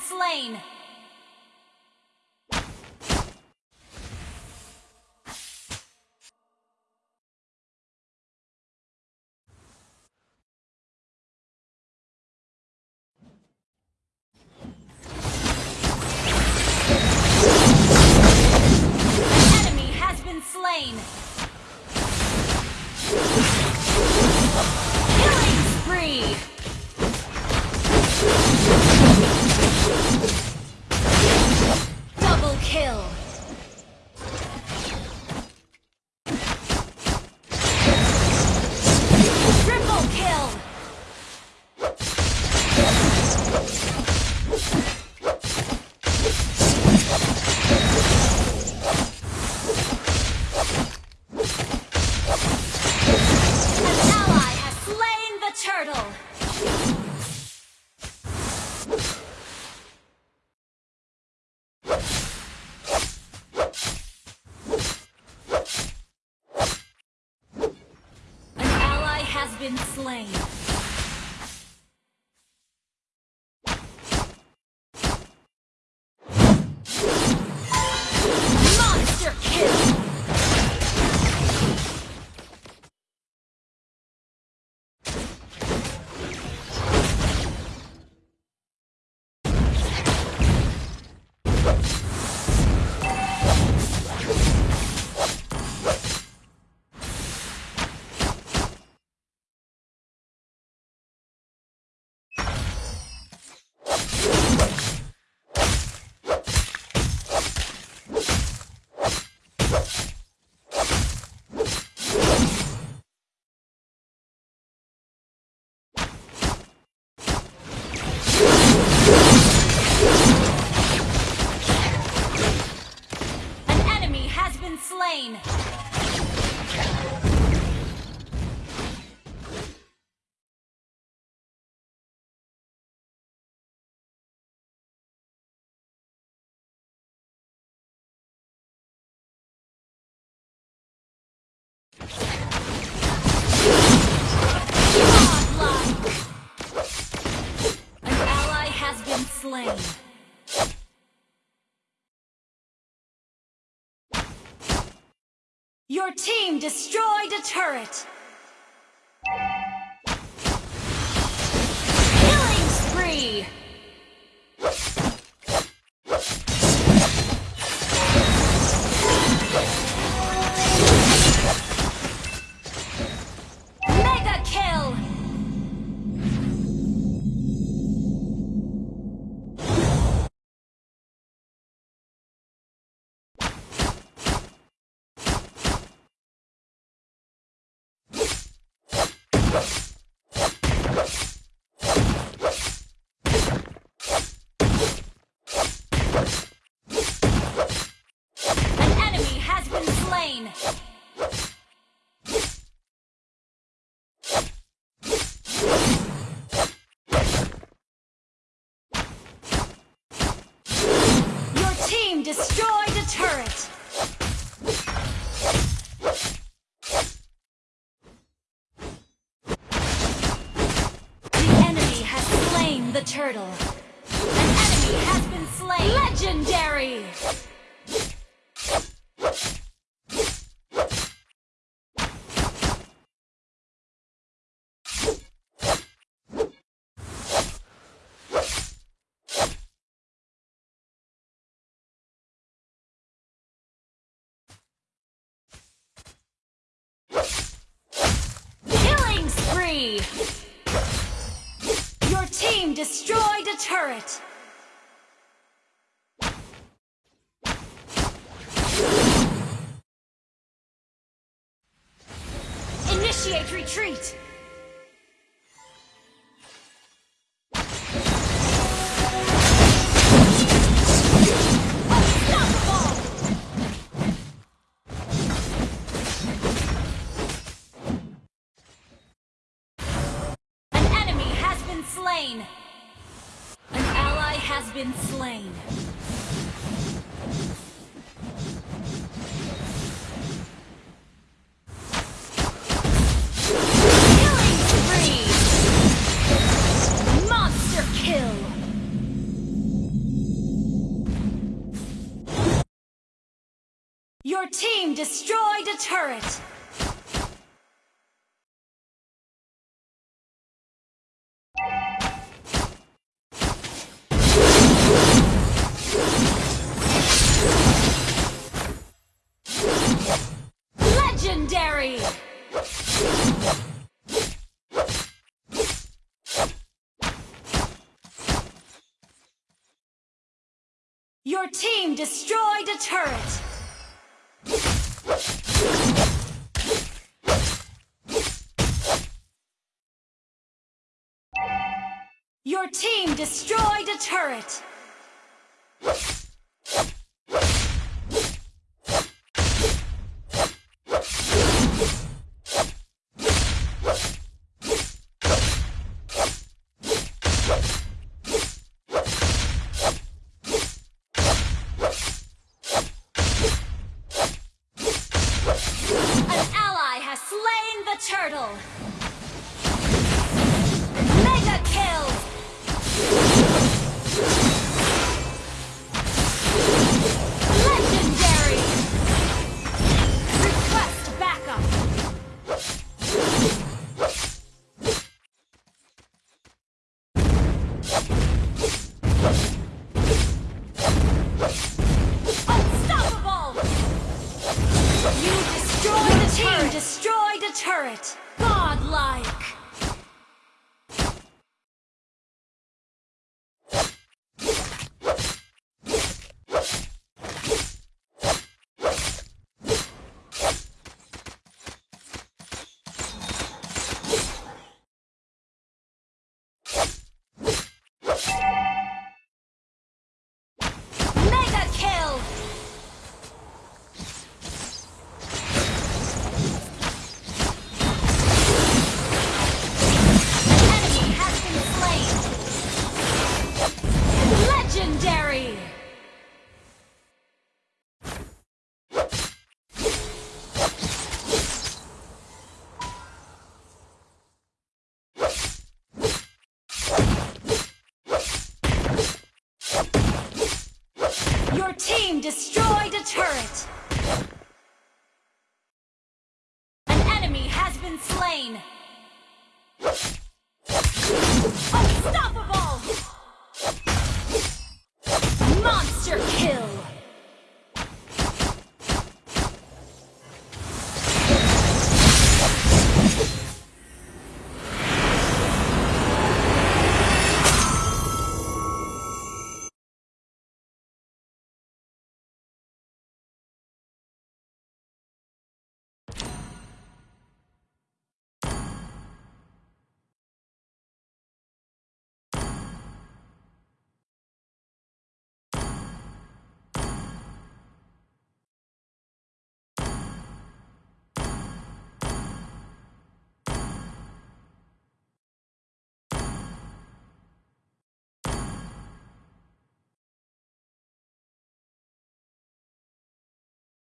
slain. Been slain. An ally has been slain. Your team destroyed a turret! An enemy has been slain! Your team destroyed a turret! The enemy has slain the turtle. Team destroyed a turret! Initiate retreat! turret! Legendary! Your team destroyed a turret! destroyed a turret! An ally has slain the turtle! destroy.